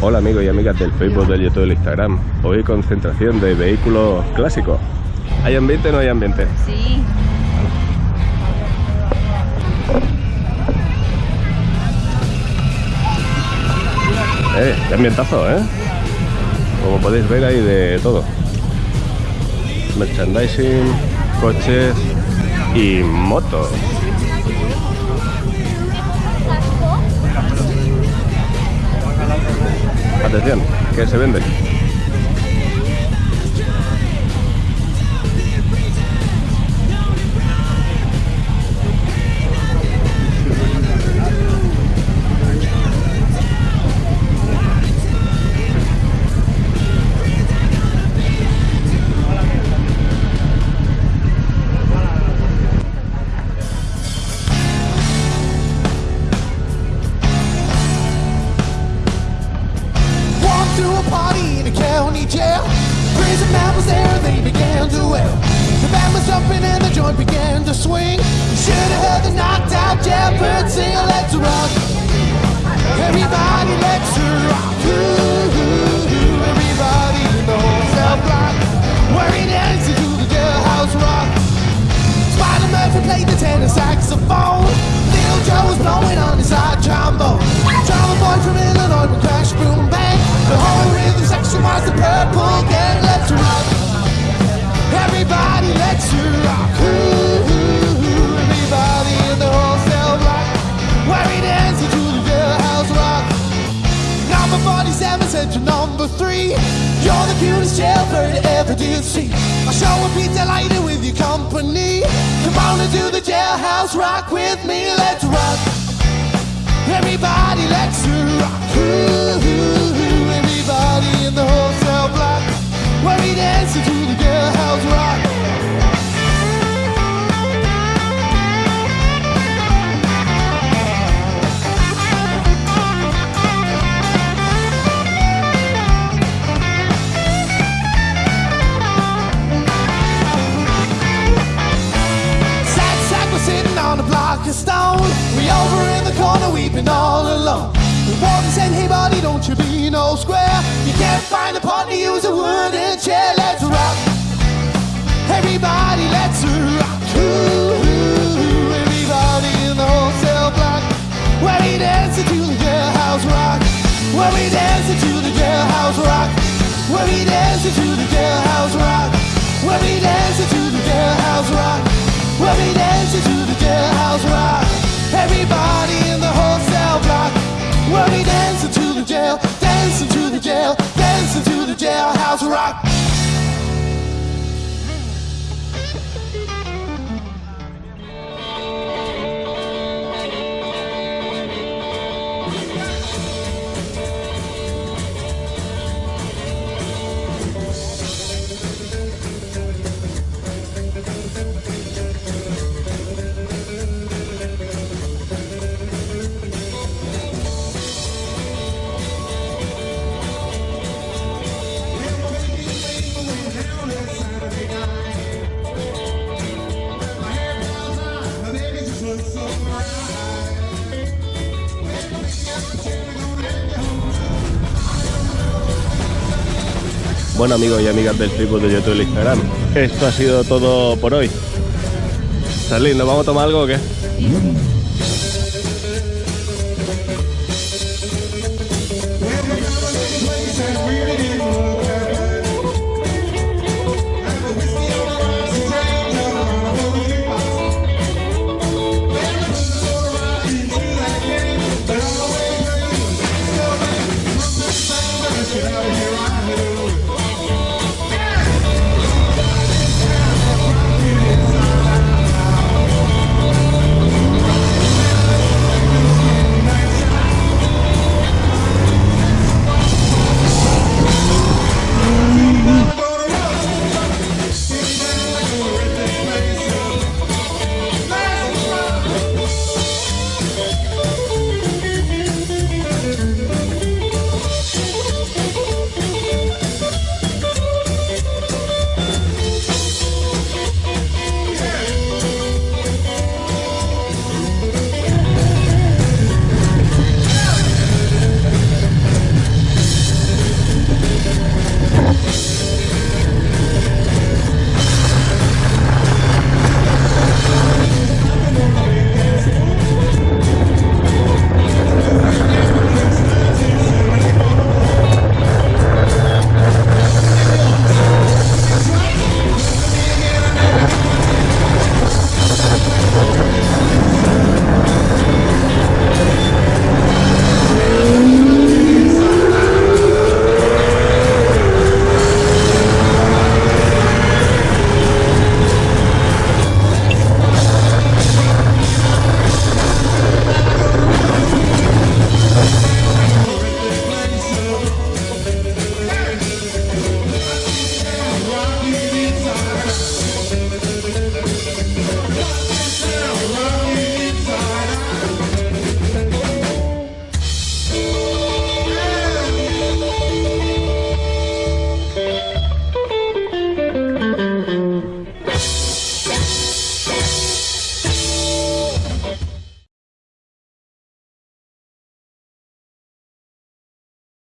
Hola amigos y amigas del Facebook, del YouTube, del Instagram. Hoy concentración de vehículos clásicos. ¿Hay ambiente o no hay ambiente? Sí. Eh, qué ambientazo, ¿eh? Como podéis ver hay de todo. Merchandising, coches y motos. Atención, que se vende. A county jail. Prison man was there, they began to wail. The band was jumping and the joint began to swing. You should have heard the knocked out jailbird sing, let's rock. Everybody, let's rock. 97 sent number three. You're the cutest jailbird ever did see. I sure will be delighted with your company. Come on and do the jailhouse rock with me. Let's rock. Over in the corner weeping all alone. The warden said, Hey buddy, don't you be no square. You can't find a partner, use a wooden chair. Let's rock. Everybody, let's rock. Ooh, ooh, ooh. Everybody in the whole cell block. Where we dancing to the jailhouse rock. Where we dancing to the jailhouse rock. Where we dancing to the jailhouse rock. Where we rock. Bueno amigos y amigas del Facebook, de YouTube y Instagram. Esto ha sido todo por hoy. Charly, ¿nos vamos a tomar algo o qué?